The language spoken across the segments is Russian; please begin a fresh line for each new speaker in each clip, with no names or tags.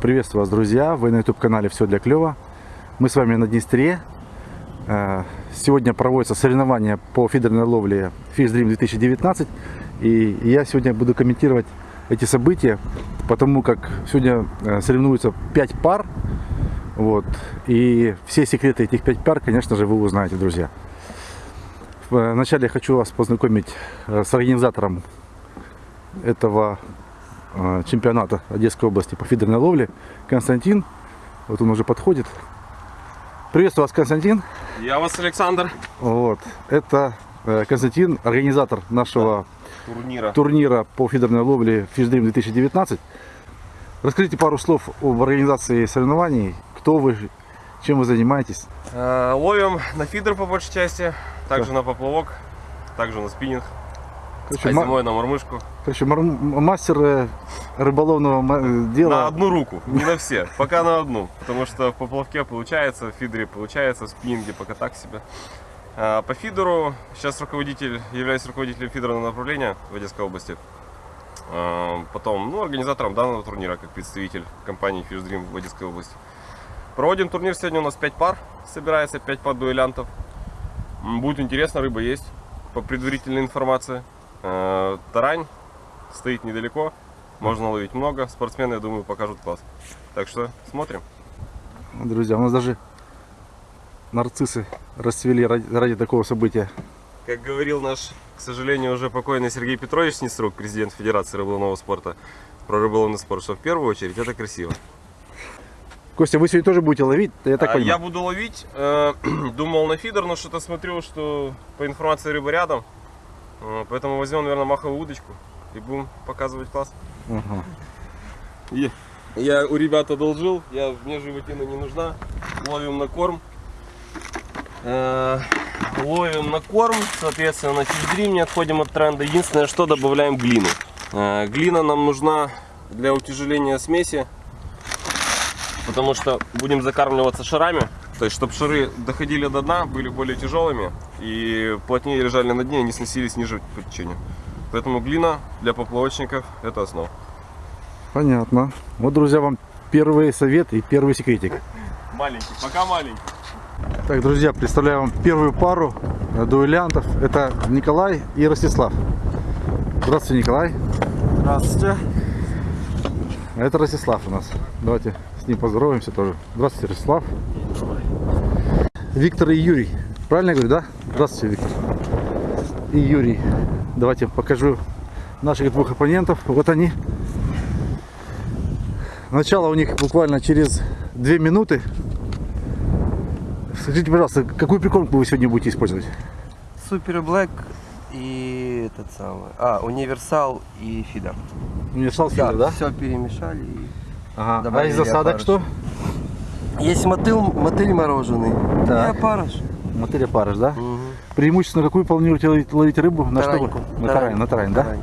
Приветствую вас, друзья! Вы на YouTube-канале «Все для клёва». Мы с вами на Днестре. Э, Сегодня проводятся соревнования по фидерной ловле Fish Dream 2019. И я сегодня буду комментировать эти события, потому как сегодня э, соревнуются 5 пар. Вот. И все секреты этих 5 пар, конечно же, вы узнаете, друзья. Вначале я хочу вас познакомить э, с организатором этого э, чемпионата Одесской области по фидерной ловле Константин. Вот он уже подходит. Приветствую вас, Константин.
Я вас, Александр.
Вот. Это э, Константин, организатор нашего
Турнира.
турнира по фидерной ловле Fish Dream 2019. Расскажите пару слов об организации соревнований. Кто вы, чем вы занимаетесь?
Э, ловим на фидер по большей части, также на поплавок, также на спиннинг,
Короче,
а зимой на мормышку.
Короче, мастер э, рыболовного
На
дела.
одну руку, не на все, пока на одну. Потому что в поплавке получается, в фидере получается, в спиннинге пока так себе. А, По фидеру, сейчас руководитель, являюсь руководителем фидерного направления в Одесской области. А, Потом, ну, организатором данного турнира, как представитель компании Fish Dream в Одесской области. Проводим турнир, сегодня у нас 5 пар, собирается 5 пар дуэлянтов. Будет интересно, рыба есть, по предварительной информации. Э, Тарань стоит недалеко, можно ловить много. Спортсмены, я думаю, покажут класс. Так что смотрим.
Друзья, у нас даже нарциссы расцвели ради, ради такого события.
Как говорил наш, к сожалению, уже покойный Сергей Петрович Снеструк, президент Федерации рыболовного спорта, про рыболовный спорт, что в первую очередь это красиво.
Костя, вы сегодня тоже будете ловить? Я так
А,
понимаю.
я буду ловить, э, думал на фидер, но что-то смотрю, что по информации рыба рядом. Э, Поэтому возьмем, наверное, маховую удочку и будем показывать класс.
Ага.
Я, я у ребят одолжил, я, мне животина не нужна. Ловим на корм. Э, ловим на корм, соответственно, на фишдрим не отходим от тренда. Единственное, что добавляем глину. Э, глина нам нужна для утяжеления смеси, потому что будем закармливаться шарами. То есть, чтобы шары доходили до дна, были более тяжелыми и плотнее лежали на дне и не сносились ниже по течению. Поэтому глина для поплавочников это основа.
Понятно. Вот, друзья, вам первый совет и первый секретик.
Маленький, пока маленький.
Так, друзья, представляю вам первую пару дуэлянтов. Это Николай и Ростислав. Здравствуйте, Николай.
Здравствуйте.
А это Ростислав у нас. Давайте с ним поздороваемся тоже. Здравствуйте, Ростислав. Виктор и Юрий. Правильно я говорю, да? Здравствуйте, Виктор. И Юрий. Давайте покажу наших двух оппонентов. Вот они. Начало у них буквально через две минуты. Скажите, пожалуйста, какую прикормку вы сегодня будете использовать?
Супер Блэк и этот самый. А, универсал и фидер.
Универсал фидер, да?
Все перемешали. и-
Ага. А
Добавили
из засадок
опарыш.
что?
Есть мотыль, мотыль мороженый.
Так.
И опарыш.
Мотыля парыш, да?
Мгм.
Преимущественно какую планируете ловить, ловить рыбу? На что?
Тараньку.
вы? На тарань, на тарань, да?
Тарань.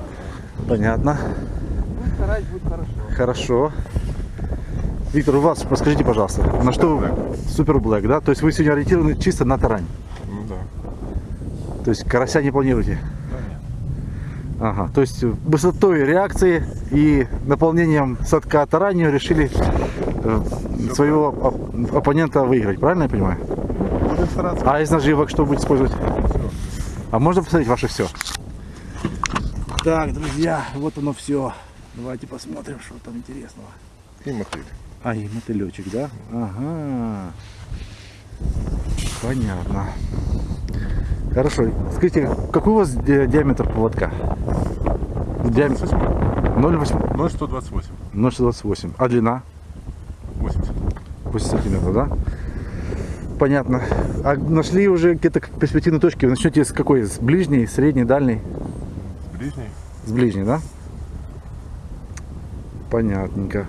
Понятно.
Ну, тарань будет хорошо.
Хорошо. Виктор, у вас расскажите, пожалуйста, на что вы... Супер Блэк, да? То есть вы сегодня ориентированы чисто на тарань?
Ну да.
То есть карася не планируете? Ага, то есть высотой реакции и наполнением садка таранью решили э, своего оп- оппонента выиграть, правильно я понимаю? А из наживок что будете использовать? А можно посмотреть ваше все? Так, друзья, вот оно все. Давайте посмотрим, что там интересного.
И мотыль.
А, и мотылечек, да? Ага. Понятно. Хорошо. Скажите, какой у вас ди- диаметр поводка? Диаметр 0,8
0,128.
0,28. А длина?
80.
80 сантиметров, да? Понятно. А нашли уже где-то перспективные точки? Вы начнете с какой? С ближней, средней, дальней?
Ближний.
С ближней, да? Понятненько.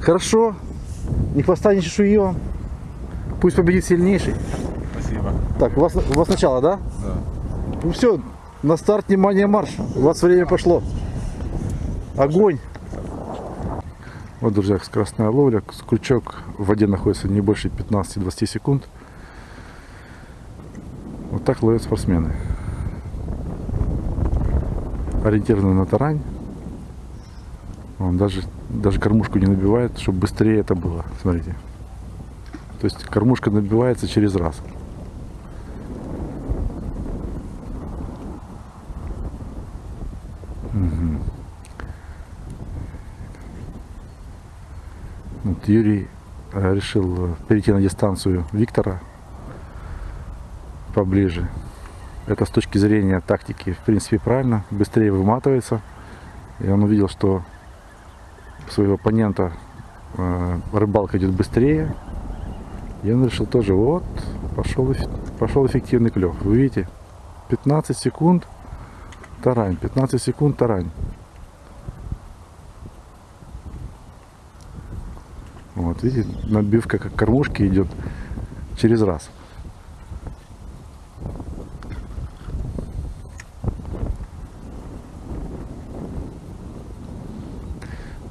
Хорошо. Ни хвоста, ни чешуи вам. Пусть победит сильнейший.
Спасибо.
Так, у вас, у вас начало, да?
Да.
Ну все, на старт, внимание, марш. У вас время пошло. Огонь. Вот, друзья, скоростная ловля. Крючок в воде находится не больше 15-20 секунд. Вот так ловят спортсмены. Ориентированы на тарань. Он даже даже кормушку не набивает, чтобы быстрее это было. Смотрите. То есть кормушка набивается через раз. Вот Юрий э, решил э, перейти на дистанцию Виктора поближе. Это с точки зрения тактики, в принципе, правильно. Быстрее выматывается. И он увидел, что своего оппонента э, рыбалка идет быстрее. И он решил тоже, вот, пошел, пошел эффективный клев. Вы видите, 15 секунд тарань, 15 секунд тарань. Вот, видите, набивка как кормушки идет через раз.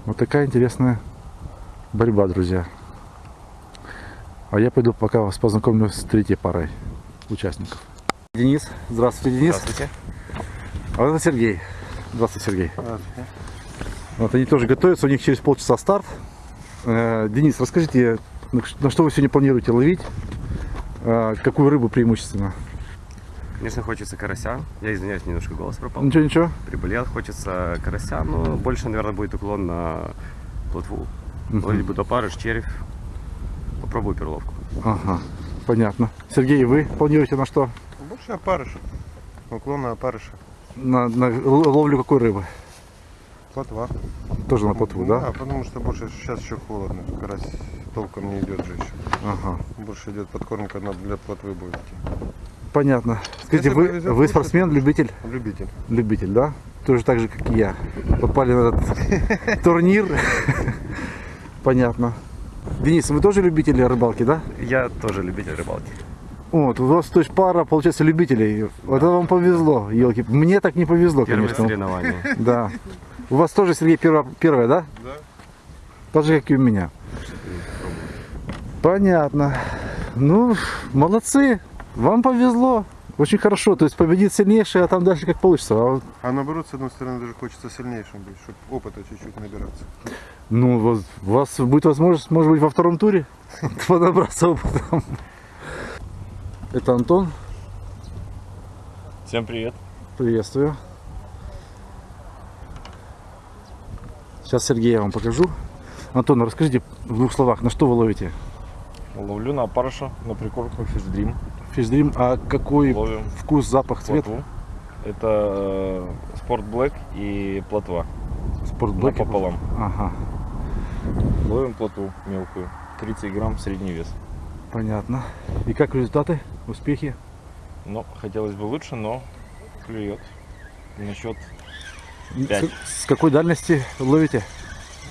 Вот такая интересная борьба, друзья. А я пойду пока вас познакомлю с третьей парой участников. Денис. Здравствуйте, Денис.
Здравствуйте.
А это Сергей. Здравствуйте, Сергей. Вот они тоже готовятся, у них через полчаса старт. Э, Денис, расскажите, на что вы сегодня планируете ловить? Э, Какую рыбу преимущественно?
Конечно, хочется карася. Я извиняюсь, немножко голос пропал.
Ничего, ничего.
Приболел, хочется карася, но больше, наверное, будет уклон на плотву.
Мгм.
Ловить буду опарыш, червь. Попробую перловку.
Ага, понятно. Сергей, вы планируете на что?
Больше опарыша. Уклон на опарыша.
На, на ловлю какой рыбы?
Плотва.
Тоже на плотву, да?
Да, потому что больше сейчас еще холодно. Карась толком не идет же еще.
Ага,
Больше идет подкормка на для плотвы будет идти.
понятно. Скажите,
Если
вы,
повезет,
вы спортсмен, любитель?
Любитель.
Любитель, да? Тоже так же, как и я. Попали на этот турнир. Понятно. Денис, вы тоже любитель рыбалки, да?
Я тоже любитель рыбалки.
Вот, у вас то есть пара, получается, любителей. Вот это вам повезло, елки. Мне так не повезло,
Первое
конечно.
соревнование.
Да. У вас тоже, Сергей, первое, первое, да?
Да.
Так же, как и у меня. Понятно. Ну, молодцы. Вам повезло. Очень хорошо. То есть победит сильнейший, а там дальше как получится. А вот,
А наоборот, с одной стороны, даже хочется сильнейшим быть, чтобы опыта чуть-чуть набираться.
ну, у вас будет возможность, может быть, во втором туре понабраться опытом. Это Антон.
Всем привет.
Приветствую. Сейчас Сергея вам покажу. Антон, расскажите в двух словах, на что вы ловите?
Ловлю на опарыша, на прикормку фишдрим.
Фишдрим, а какой
Ловим
вкус, запах, цвет?
плотву. Это э, спорт блэк и плотва.
Спортблэк.
Напополам.
Ага,
Ловим плотву мелкую. 30 грамм средний вес.
понятно. И как результаты, успехи?
Но хотелось бы лучше, но клюет. Насчет
С,
Пять.
с какой дальности ловите?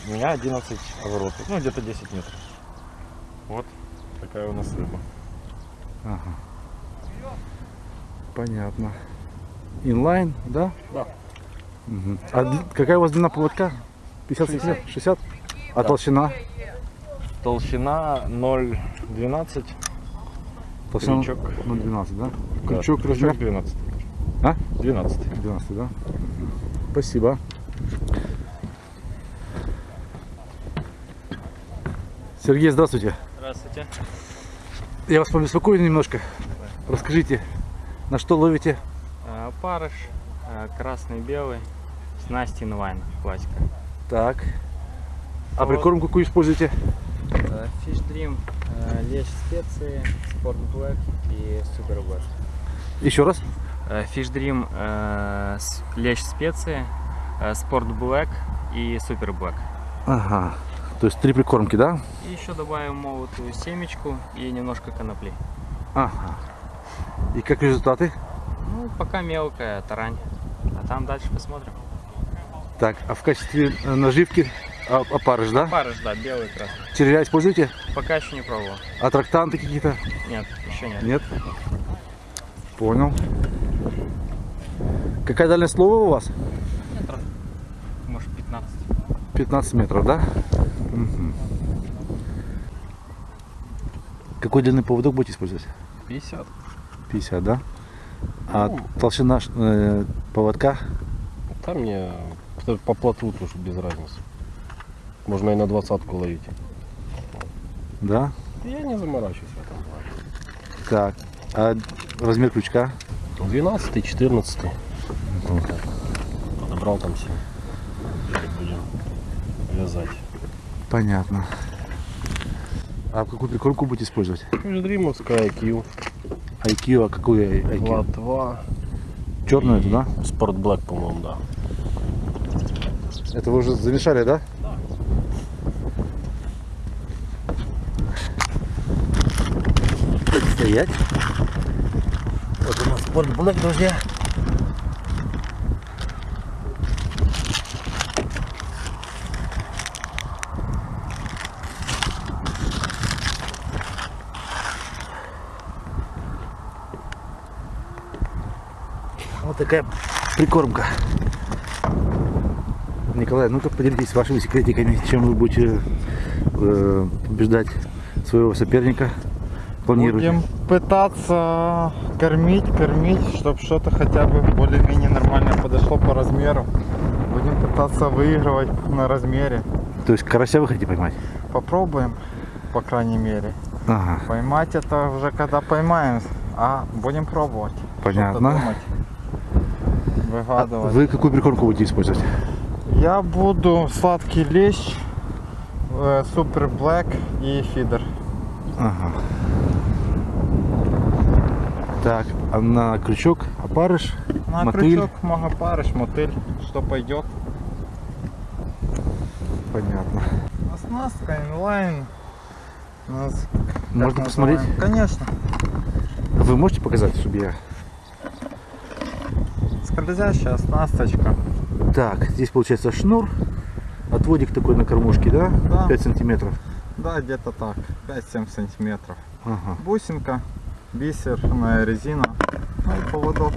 у меня 11 оборотов. Ну, где-то 10 метров. Вот такая у нас рыба.
Ага. Понятно. Инлайн, да?
Да.
Мгм. А какая у вас длина поводка? 50 сантиметров? 60? А толщина?
Толщина 0,12.
Толщина
Крючок.
ну, 12, да?
Да,
Крючок размер?
12.
А?
12.
12, да? Спасибо. Сергей, здравствуйте.
Здравствуйте.
Я вас побеспокою немножко. Расскажите, на что ловите?
Э, Парыш, э, красный, белый, снасти инлайн, классика.
Так. А
Вот.
прикормку какую используете?
Э, Fish Dream, лещ специи, Sport Black и Super Black.
Еще раз.
Э, Fish Dream, э, лещ специи, э, Sport Black и Super Black.
Ага. То есть три прикормки, да?
И еще добавим молотую семечку и немножко конопли.
Ага. И как результаты?
Ну, пока мелкая тарань. А там дальше посмотрим.
Так, а в качестве наживки а- опарыш, да?
Парыш, да, белый красный.
Червя используете?
Пока еще не пробовал.
А трактанты какие-то?
Нет, еще нет.
Нет? Понял. Какая дальность лова у вас?
Метров, может, 15.
15 метров, да? Мгм. Какой длины поводок будете использовать?
50.
50, да? А толщина э, поводка?
Там мне по- плотву тоже без разницы.
Можно и на двадцатку ловить.
Да?
Я не заморачиваюсь в этом плане.
Так. А размер крючка?
12 14 Подобрал там все. Будем вязать.
Понятно. А какую прикормку будете использовать?
Междримовская IQ.
IQ, а какую IQ?
Латва.
Черную да?
Спорт Black, по-моему, да.
Это вы уже замешали, да? Так, стоять. Вот у нас Sport Black, друзья. Вот такая прикормка. Николай, ну-ка поделитесь вашими секретиками, чем вы будете э, побеждать своего соперника. Планируете?
Будем пытаться кормить, кормить, чтобы что-то хотя бы более-менее нормально подошло по размеру. Будем пытаться выигрывать на размере.
То есть карася вы хотите поймать?
Попробуем, по крайней мере.
Ага,
Поймать это уже когда поймаем, а будем пробовать.
Понятно.
Думать,
А
Выгадывать.
вы какую прикормку будете использовать?
Я буду сладкий лещ, супер блэк и фидер.
Ага. Так, а на крючок опарыш,
На
мотыль.
крючок магопарыш, мотыль, что пойдет.
Понятно.
Оснастка, инлайн. Нас,
Можно посмотреть?
называем? Конечно.
Вы можете показать, чтобы я...
Скользящая оснасточка.
Так, здесь получается шнур, отводик такой на кормушке, да?
Да.
5 сантиметров.
Да, где-то так. 5-7 сантиметров.
Ага.
Бусинка, бисерная резина. Ну и поводок.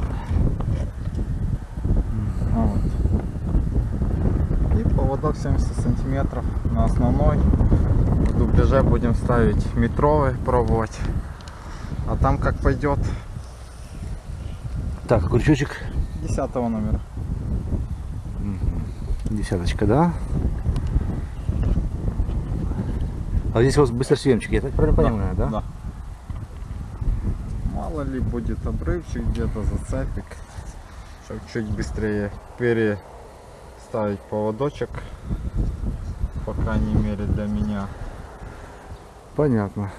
Вот. И поводок 70 сантиметров на основной. В дубляже будем ставить метровый, пробовать. А там как пойдет.
Так, крючочек
10 номера.
Десяточка, да? А здесь у вас быстросъемчик, я так правильно понимаю, да?
Да. Мало ли будет обрывчик где-то зацепик, чтобы чуть быстрее переставить поводочек, по крайней мере для меня.
Понятно.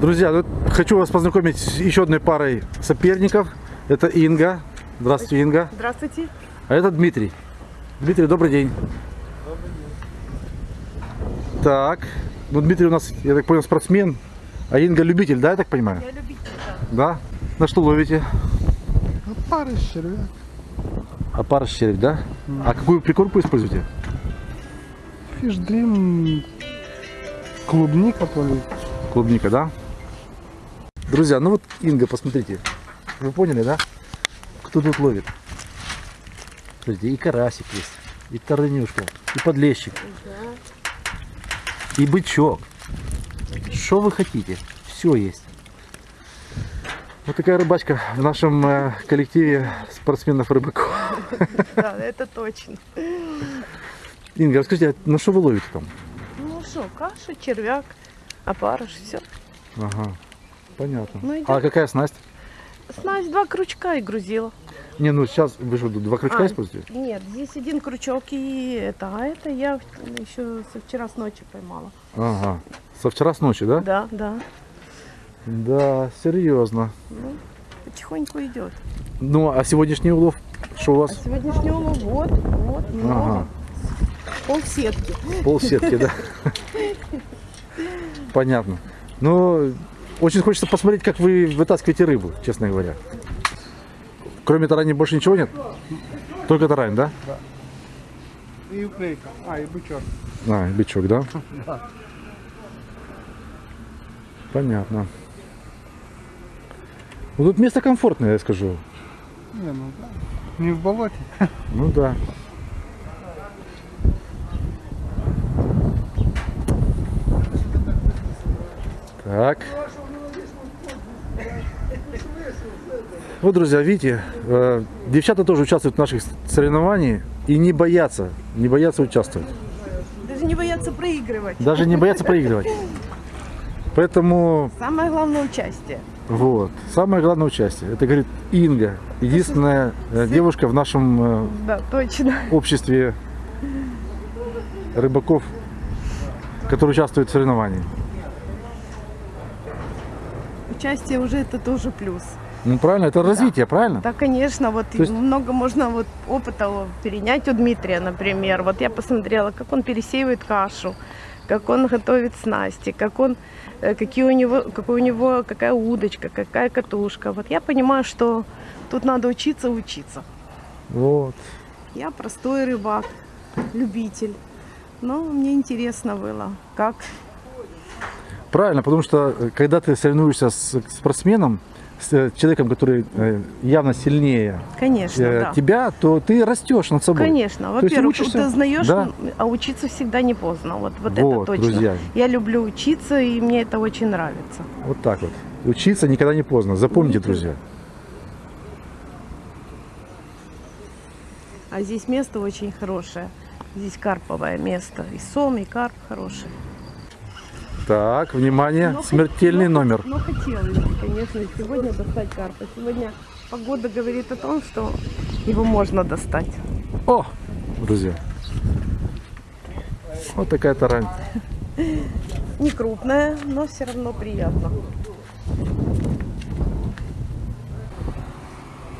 Друзья, ну, хочу вас познакомить с еще одной парой соперников. Это Инга. Здравствуйте, Инга.
Здравствуйте.
А это Дмитрий. Дмитрий, добрый день. Так, ну Дмитрий у нас, я так понял, спортсмен, а Инга любитель, да, я так понимаю?
Я любитель,
Да? На что ловите?
Пары червяк.
А пара червь, да? А какую прикормку используете?
Фишдрим, клубника плавит.
Клубника, да? Друзья, ну вот Инга, посмотрите. Вы поняли, да? Кто тут ловит? Смотрите, и карасик есть, и тарынюшка, и подлещик, и бычок. Что вы хотите? Все есть. Вот такая рыбачка в нашем э, коллективе спортсменов-рыбаков.
Да, это точно.
Инга, расскажите, а на что вы ловите там?
Ну что, каша, червяк, опарыш, все.
Ага, понятно.
Ну,
а какая снасть?
Снасть два крючка и грузила.
Не, ну сейчас вы же два крючка
А,
используете?
Нет, здесь один крючок и это, а это я еще со вчера с ночи поймала.
Ага. Со вчера с ночи, да?
Да, да.
Да, серьезно.
Ну, потихоньку идет.
Ну, а сегодняшний улов, что у
А
вас?
сегодняшнего вот, вот, много.
Ага.
Пол сетки.
Пол сетки, да? Понятно. Ну, очень хочется посмотреть, как вы вытаскиваете рыбу, честно говоря. Кроме тарани больше ничего нет? Только тарань, да?
И уклейка, а и бычок.
А, и бичок, да? Понятно. Ну, тут место комфортное, я скажу.
Не, ну да. Не в болоте.
Ну да. Так. Вот, друзья, видите, э, девчата тоже участвуют в наших соревнованиях и не боятся, не боятся участвовать.
боятся проигрывать.
Даже не боятся проигрывать. Поэтому
Самое главное участие.
вот. Самое главное участие. Это говорит Инга. Единственная э, девушка в нашем э,
Да, точно.
обществе рыбаков, которые участвуют в соревновании.
Участие уже это тоже плюс.
Ну правильно, это развитие, правильно?
Да, конечно, вот
То есть-
много можно вот опыта перенять у Дмитрия, например. Вот я посмотрела, как он пересеивает кашу, как он готовит снасти, как он, э, какие у него, какой у него, какая удочка, какая катушка. Вот я понимаю, что тут надо учиться учиться.
Вот.
Я простой рыбак, любитель. Но мне интересно было, как
Правильно, потому что э, когда ты соревнуешься с спортсменом, с э, человеком, который э, явно сильнее
Конечно,
э,
да.
тебя, то ты растешь над собой.
Конечно. Во-первых, ты узнаешь,
да.
а учиться всегда не поздно. Вот, вот,
Вот,
это точно.
друзья.
Я люблю учиться, и мне это очень нравится.
Вот так вот. Учиться никогда не поздно. Запомните, друзья.
А здесь место очень хорошее. Здесь карповое место. И сом, и карп хороший.
Так, внимание,
Но
смертельный
хот- но-
номер.
Но хотелось бы, конечно, сегодня достать карпа. Сегодня погода говорит о том, что его можно достать.
О, друзья. Вот такая тарань.
Не крупная, но все равно приятно.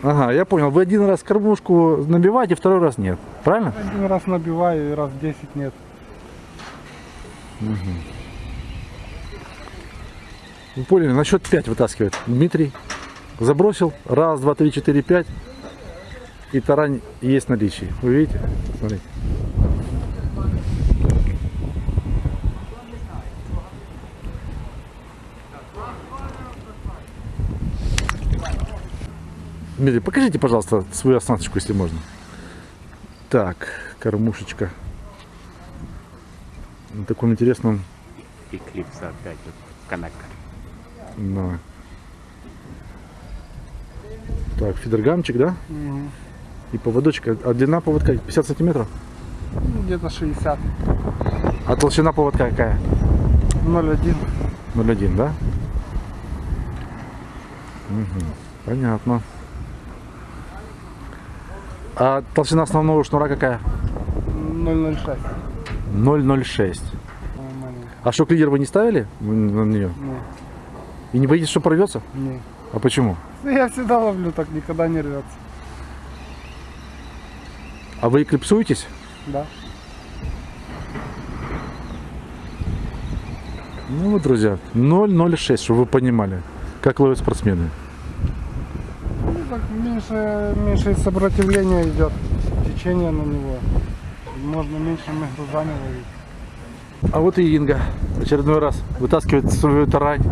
Ага, я понял. Вы один раз кормушку набиваете, второй раз нет. Правильно?
Один раз набиваю и раз 10 нет.
Вы поняли, на счет 5 вытаскивает. Дмитрий забросил. Раз, два, три, четыре, пять. И тарань есть в наличии. Вы видите? Смотрите. Дмитрий, покажите, пожалуйста, свою оснасточку, если можно. Так, кормушечка. На таком интересном
Эклипса опять вот канака.
Да. Так, фидергамчик, да? И поводочек. А длина поводка 50 сантиметров?
Ну, где-то 60.
А толщина поводка какая?
0,1.
0,1, да? Мгм, Понятно. А толщина основного шнура какая?
0,06.
0,06.
Нормально.
А что, лидер вы не ставили на нее?
Не,
И не боитесь, что порвется?
не.
А почему?
Ну, Я всегда ловлю, так никогда не рвется.
А вы эклипсуетесь?
Да.
Ну вот, друзья, 0,06, чтобы вы понимали, как ловят спортсмены.
Ну, так меньше, меньше сопротивления идет, течение на него. Можно меньшими грузами ловить.
А вот и Инга очередной раз вытаскивает свою тарань.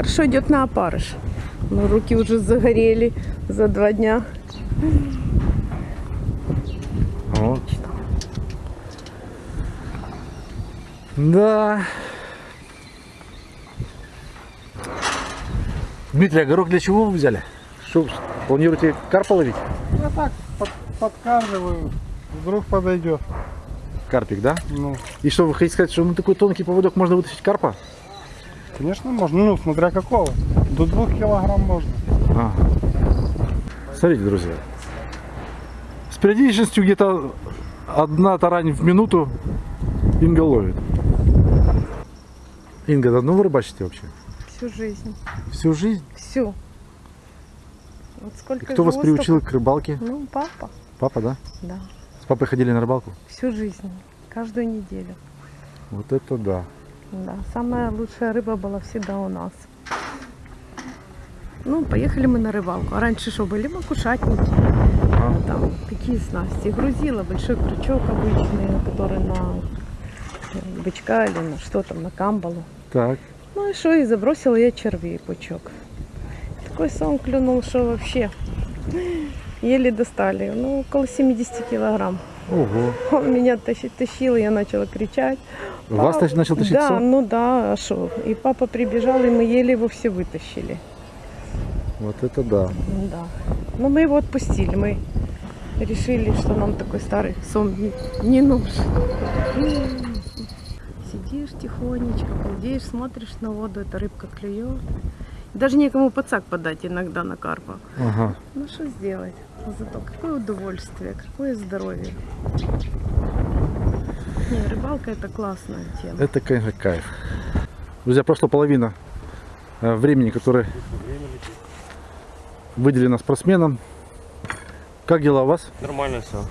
Хорошо идет на опарыш. Но руки уже загорели за два дня.
Вот. Да. Дмитрий, а горох для чего вы взяли? Что, планируете карпа ловить?
Я так под, подкармливаю, вдруг подойдет.
Карпик, да?
Ну,
И что, вы хотите сказать, что на такой тонкий поводок можно вытащить карпа?
Конечно, можно. Ну, смотря какого. До двух килограмм можно.
Ага. Смотрите, друзья. С периодичностью где-то одна тарань в минуту Инга ловит. Инга, давно вы рыбачите вообще?
Всю жизнь.
Всю жизнь?
Всю. Вот
И
сколько
кто вас приучил
столько-
к рыбалке?
Ну, папа,
Папа, да?
да.
С папой ходили на рыбалку?
Всю жизнь. Каждую неделю.
Вот это да.
Да, самая лучшая рыба была всегда у нас. Ну, поехали мы на рыбалку. А раньше что, были макушатники? А там какие снасти? Грузила, большой крючок обычный, который на э, бычка или на что там, на камбалу.
Так.
Ну и что, и забросила я червей пучок. Такой сон клюнул, что вообще еле достали. Ну, около 70 килограмм.
Ого.
Он меня тащи- тащил, я начала кричать.
Вас тащ- начал тащить
Да,
сон?
ну да, а что? И папа прибежал, и мы еле его все вытащили.
Вот это да.
Да. Но мы его отпустили. Мы решили, что нам такой старый сон не, нужен. Сидишь тихонечко, балдеешь, смотришь на воду, эта рыбка клюет. Даже некому подсак подать иногда на карпа.
Ага.
Ну что сделать? Но Зато какое удовольствие, какое здоровье. Не, рыбалка это классная тема.
Это, конечно, кайф. Друзья, прошла половина э, времени, которое выделено спортсменам. Как дела у вас?
Нормально все.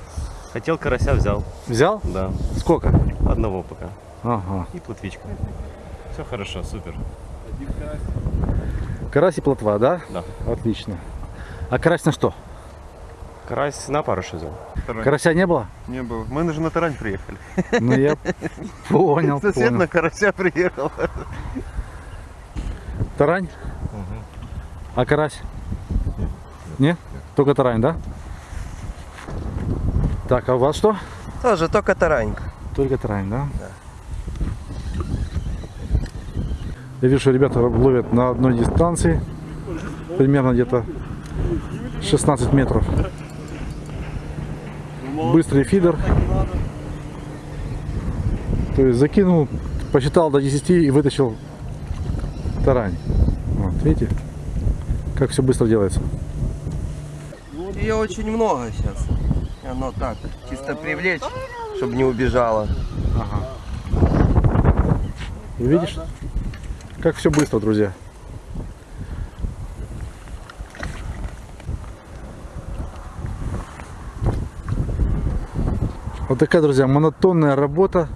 Хотел карася, взял.
Взял?
Да.
Сколько?
Одного пока.
Ага.
И плотвичка. Все хорошо, супер.
Карась и плотва, да?
Да.
Отлично. А карась на что?
Карась на паруше взял.
Карася не было?
Не было. Мы же на тарань приехали.
Ну я понял,
Сосед на карася приехал.
Тарань? А карась? Нет? Только тарань, да? Так, а у вас что?
Тоже только таранька.
Только тарань, да? Я вижу, что ребята ловят на одной дистанции, примерно где-то 16 метров. Быстрый фидер. То есть закинул, посчитал до 10 и вытащил тарань. Вот, видите, как все быстро делается.
Ее очень много сейчас. Оно так, чисто привлечь, чтобы не убежала.
Видишь, как все быстро, друзья. Вот такая, друзья, монотонная работа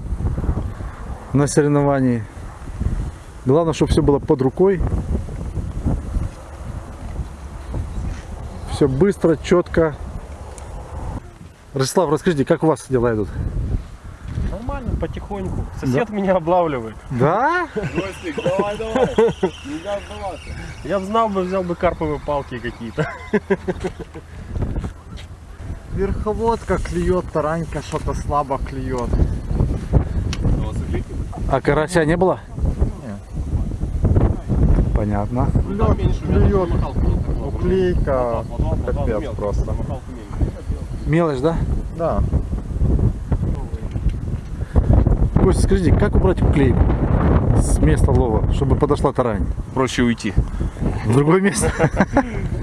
на соревновании. Главное, чтобы все было под рукой. Все быстро, четко. Ростислав, расскажите, как у вас дела идут?
Нормально, потихоньку. Сосед меня облавливает.
Да?
Я б знал бы, взял бы карповые палки какие-то.
Верховодка клюет, таранька что-то слабо клюет.
А карася не было? Понятно.
Клюет. Уклейка. Капец просто.
Мелочь, да?
Да.
Костя, скажите, как убрать уклейку с места лова, чтобы подошла тарань?
Проще уйти.
В другое место?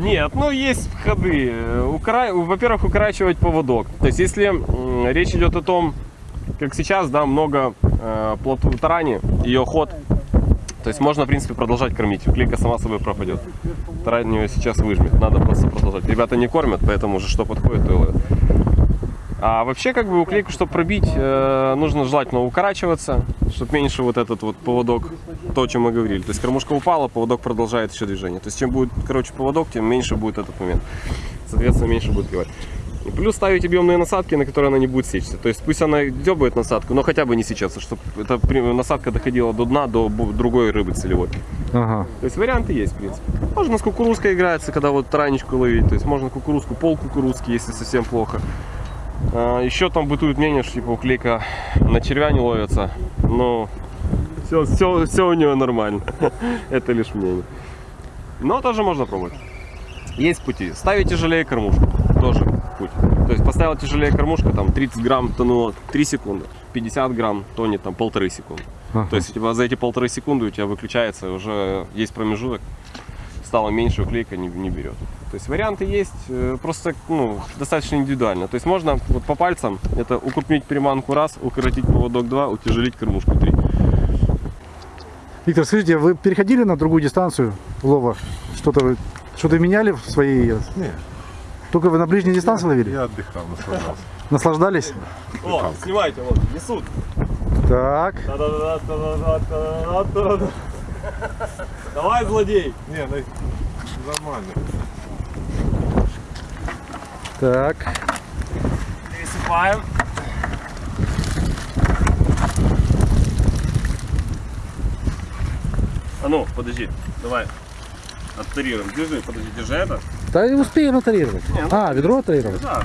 Нет, ну есть ходы. Укра- Во-первых, укорачивать поводок. То есть, если речь идет о том, как сейчас, да, много э, плотвы тарани, ее ход, то есть можно, в принципе, продолжать кормить. Клейка сама собой пропадет. Тарань ее сейчас выжмет. Надо просто продолжать. Ребята не кормят, поэтому уже что подходит, то и ловят. А вообще, как бы уклейку, чтобы пробить, э, нужно желательно укорачиваться, чтобы меньше вот этот вот поводок, то, о чем мы говорили. То есть кормушка упала, поводок продолжает еще движение. То есть чем будет короче поводок, тем меньше будет этот момент. Соответственно, меньше будет клевать. И плюс ставить объемные насадки, на которые она не будет сечься. То есть пусть она дебает насадку, но хотя бы не сечется, чтобы эта насадка доходила до дна, до другой рыбы целевой.
Ага.
То есть варианты есть, в принципе. Можно с кукурузкой играться, когда вот таранечку ловить. То есть можно кукурузку, пол кукурузки, если совсем плохо. А, еще там бытует мнение, что типа уклейка на червя не ловится. Но все, все, все у нее нормально. Это лишь мнение. Но тоже можно пробовать. Есть пути. Ставить тяжелее кормушку. Тоже путь. То есть поставил тяжелее кормушка, там 30 грамм тонуло 3 секунды. 50 грамм тонет там полторы секунды.
Ага.
То есть у тебя за эти полторы секунды у тебя выключается, уже есть промежуток, стало меньше, уклейка не, не берет. То есть варианты есть, э, просто ну, достаточно индивидуально. То есть можно вот по пальцам это укрупнить приманку раз, укоротить поводок два, утяжелить кормушку три.
Виктор, скажите, вы переходили на другую дистанцию лова? Что-то вы что-то меняли в своей...
Не.
Только вы на ближней дистанции ловили?
Я отдыхал, наслаждался.
Наслаждались?
О, снимайте, вот, несут.
Так.
Давай, злодей.
Не, ну нормально.
Так.
Пересыпаем. А ну, подожди, давай. Оттарируем. Держи, подожди, держи это.
Да и успеем атарировать.
Не, ну,
А, ведро атарировать?
Да.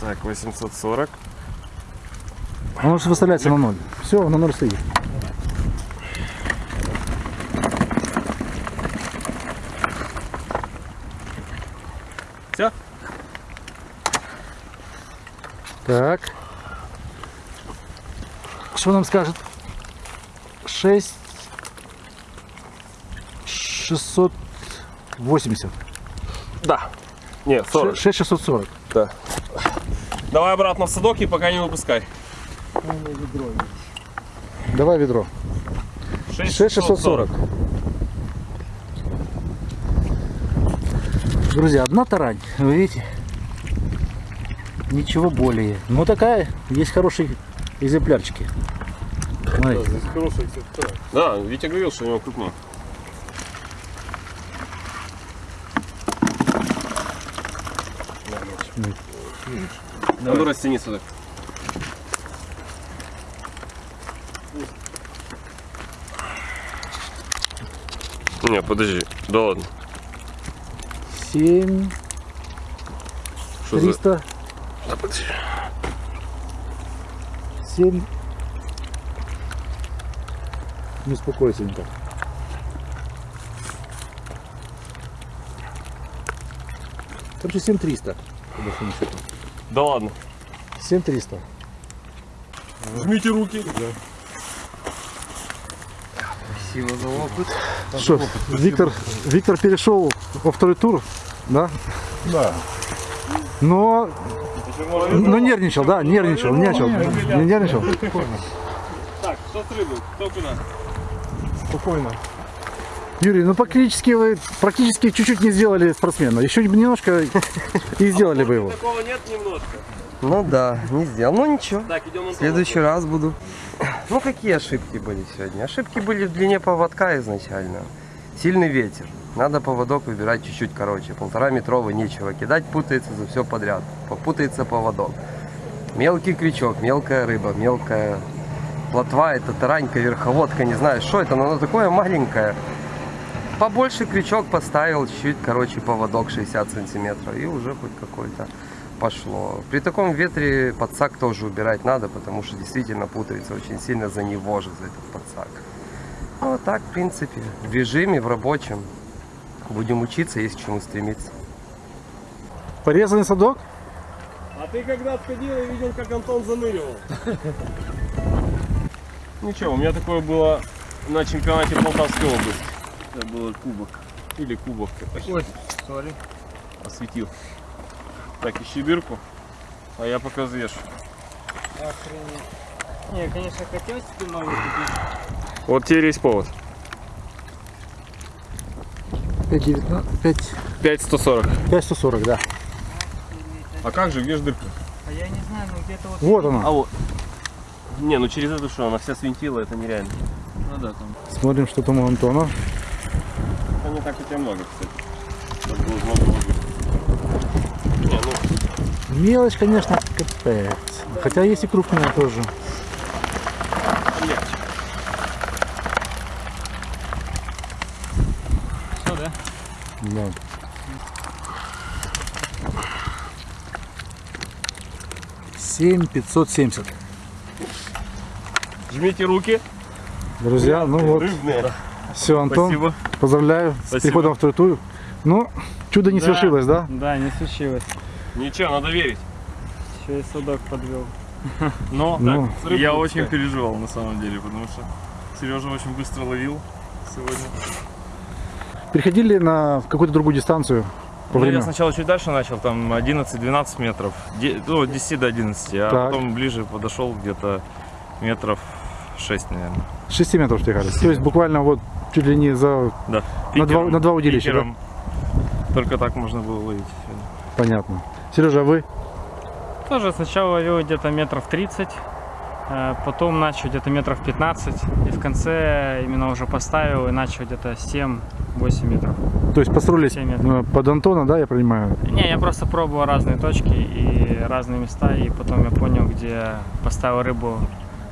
Так, 840.
Оно же выставляется на ноль. Все, на ноль стоит.
Все?
Так. Что нам скажет? 6 680.
Да. Нет, 40.
6 640. Да.
Давай обратно в садок и пока не выпускай.
Давай ведро. 6 640. 6 640. Друзья, одна тарань, вы видите? Ничего более. Но такая, есть хорошие экземплярчики. Смотрите.
Да, Витя говорил, что у него крупнее. А ну растяни сюда. Не, подожди, да ладно.
7
Что за...
300. 7 Не успокойся никак. Короче, 7300. по большому счету.
Да ладно.
7300.
Жмите руки.
Спасибо за опыт.
Что, Виктор, Виктор перешел во второй тур, да?
Да.
Но, но нервничал, да, нервничал, нервничал, не нервничал.
Так, что с рыбой? Кто куда?
Спокойно.
Юрий, ну практически вы практически чуть-чуть не сделали спортсмена. Еще бы немножко и сделали бы его.
Такого нет немножко.
Ну да, не сделал. Ну ничего.
Так, идем
В следующий раз буду. Ну какие ошибки были сегодня? Ошибки были в длине поводка изначально. Сильный ветер. Надо поводок выбирать чуть-чуть короче. Полтора метровый нечего кидать, путается за все подряд. Попутается поводок. Мелкий крючок, мелкая рыба, мелкая плотва, это таранька, верховодка, не знаю, что это, но оно такое маленькое. Побольше крючок поставил, чуть, короче, поводок 60 сантиметров, и уже хоть какой-то пошло. При таком ветре подсак тоже убирать надо, потому что действительно путается очень сильно за него же, за этот подсак. Ну, а так, в принципе, в режиме, в рабочем. Будем учиться, есть к чему стремиться.
Порезанный садок?
А ты когда отходил и видел, как Антон заныривал? Ничего, у меня такое было на чемпионате Полтавской области. Это было кубок. Или кубок. Ой, сори. Осветил. Так, ищи дырку. А я пока взвешу.
Не, конечно, хотел себе новый купить.
Вот теперь есть повод.
5, 5,
5140.
140, да.
А как же, где же дырка?
А я не знаю, ну где-то вот...
Вот она.
А вот. Не, ну через эту что, она вся свинтила, это нереально.
Ну да, там.
Смотрим, что там у Антона.
Это не так у тебя много, кстати. Чтобы было воды. Не, ну,
Мелочь, конечно, капец. Хотя есть и крупная тоже. 7570.
Жмите руки.
Друзья, ну вот.
Рыбные.
Все, Антон,
Спасибо.
поздравляю
Спасибо.
с переходом в второй тур. Ну, чудо не
да,
свершилось, да?
Да, не случилось.
Ничего, надо верить.
Еще и судок подвел.
Но
ну,
так,
я
пускай.
очень переживал на самом деле, потому что Сережа очень быстро ловил сегодня.
Переходили на какую-то другую дистанцию? По
Ну,
времени?
я сначала чуть дальше начал, там 11-12 метров, ну, от 10 до 11, а
Так.
потом ближе подошел где-то метров 6, наверное.
6 метров стегали. То есть буквально вот чуть ли не за...
Да.
На два- на два удилища, да?
пикером. Только так можно было ловить.
Понятно. Сережа, а вы?
Тоже сначала ловил где-то метров 30, э, потом начал где-то метров 15, и в конце именно уже поставил и начал где-то 7-8 метров.
То есть построились
Семь метров.
э, под Антона, да, я понимаю?
Не, я просто пробовал разные точки и разные места, и потом я понял, где поставил рыбу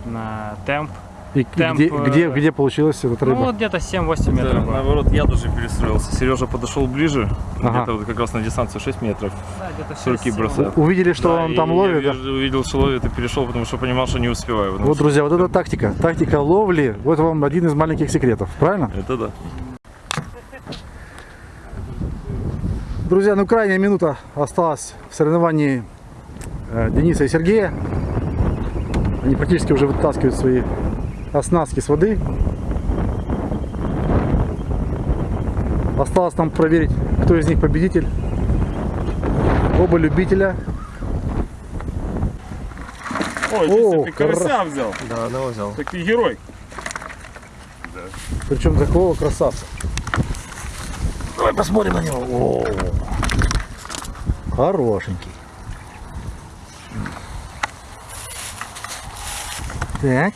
на темп.
И,
Темп,
где,
э,
где, где получилась эта рыба?
Ну вот где-то 7-8
Да,
метров. было.
наоборот, я даже перестроился. Сережа подошел ближе,
Ага.
где-то вот как раз на дистанцию 6 метров.
Да, где-то
С руки
6-7.
бросает.
Увидели, что
Да,
он там
я
ловит? да?
вижу- увидел, что ловит и перешел, потому что понимал, что не успеваю.
Вот,
что-
друзья, вот это тактика. Тактика ловли. Вот вам один из маленьких секретов. Правильно?
Это да.
Друзья, ну крайняя минута осталась в соревновании э, Дениса и Сергея. Они практически уже вытаскивают свои оснастки с воды. Осталось нам проверить, кто из них победитель. Оба любителя.
Ой,
О,
ты карася взял.
Да, одного взял.
Такий герой.
Причем такого красавца. Давай посмотрим на него. О, хорошенький. Так.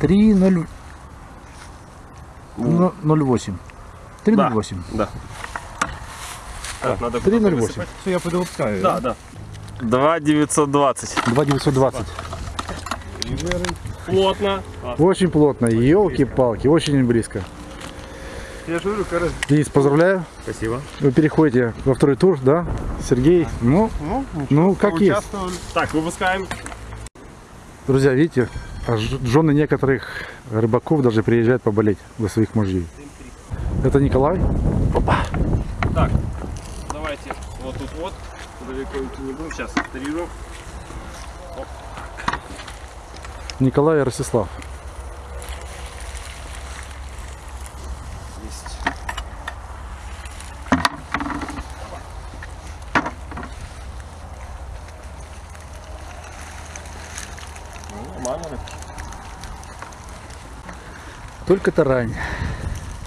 3,0. Ну, 0,8. 3,08.
Да. Так, надо
3,08.
Все, я подопускаю.
Да, да. 2,920.
2,920.
Плотно.
Очень плотно. Елки-палки. Очень близко.
Я же говорю, короче.
Денис, поздравляю.
Спасибо.
Вы переходите во второй тур, да? Сергей, ну,
Ну,
ну как есть.
Так, выпускаем.
Друзья, видите, жены некоторых рыбаков даже приезжают поболеть за своих мужей. Это Николай.
Так, давайте вот тут вот. Далеко идти не будем. Сейчас трирую.
Николай и Ростислав.
Есть. Ну, нормально.
Только тарань.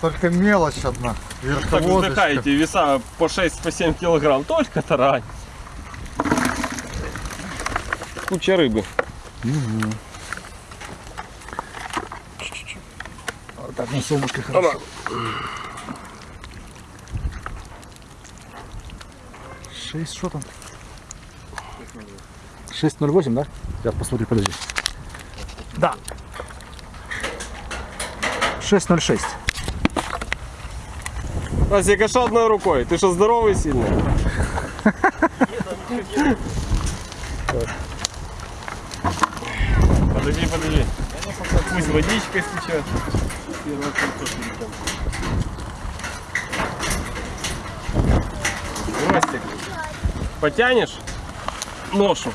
Только мелочь одна. Верховодочка.
вздыхаете, веса по 6-7 килограмм. Только тарань. Куча рыбы.
Вот так на солнышко хорошо. 6, что там? 6.08, да? Сейчас посмотрю, подожди. Да. 6.06.
Настя, что одной рукой? Ты что, здоровый сильный? Подожди, подожди. Пусть водичка стечет. Ростик, потянешь ношу?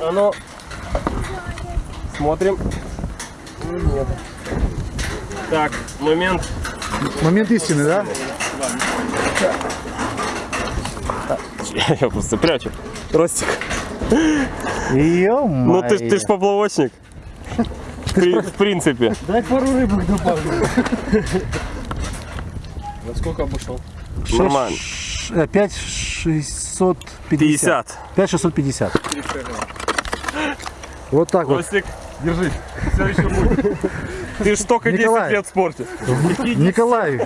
А ну, смотрим. Нет. Так, момент.
Момент истины, да?
Я просто прячу. Ростик.
ё
Ну ты, ж- ты ж поплавочник. В, при- в принципе.
Дай пару рыбок добавлю.
На сколько обошел?
Шесть-
Нормально.
Ш- 5 650.
50.
5 650. Вот так вот.
Ростик, держи. Все еще будет. Ты ж только 10
Николай.
лет в спорте.
Николай,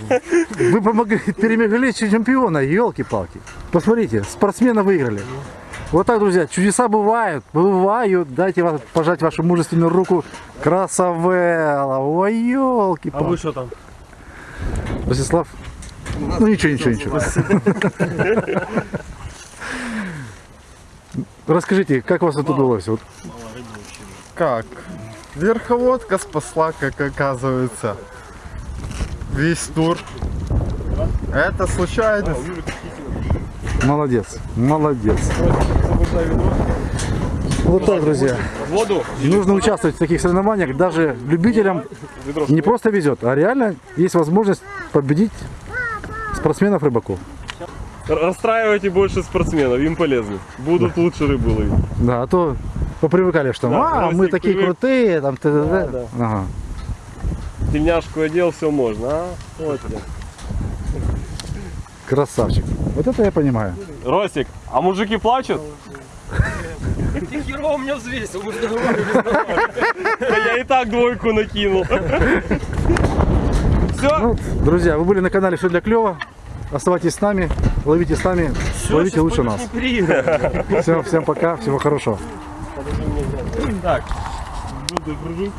вы помогли, перемогли чемпиона, елки-палки. Посмотрите, спортсмена выиграли. Вот так, друзья, чудеса бывают, бывают. Дайте вас, пожать вашу мужественную руку. Красавелла, ой, елки
А вы что там?
Ростислав? Ну ничего, ничего, ничего. Расскажите, как вас это удалось? Вот,
Как? Верховодка спасла, как оказывается. Весь тур. Это случайность.
молодец, молодец. Вот так, друзья.
Воду.
Нужно участвовать в таких соревнованиях. Даже любителям не просто везет, а реально есть возможность победить спортсменов-рыбаков.
Расстраивайте больше спортсменов, им полезно. Будут лучше рыбу ловить.
Да, а то попривыкали, что
Да,
а, мы такие
привык.
крутые, там т.д.
Да, да.
Ага.
Тельняшку одел, все можно, а? Вот тебе.
Красавчик. Вот это я понимаю.
Ростик, а мужики плачут?
Ты херово меня взвесил, мы же
Да я и так двойку накинул. Все?
Ну, друзья, вы были на канале Все для клёва. Оставайтесь с нами, ловите с нами, ловите лучше нас. Всем, всем пока, всего хорошего.
Так, буду кружить.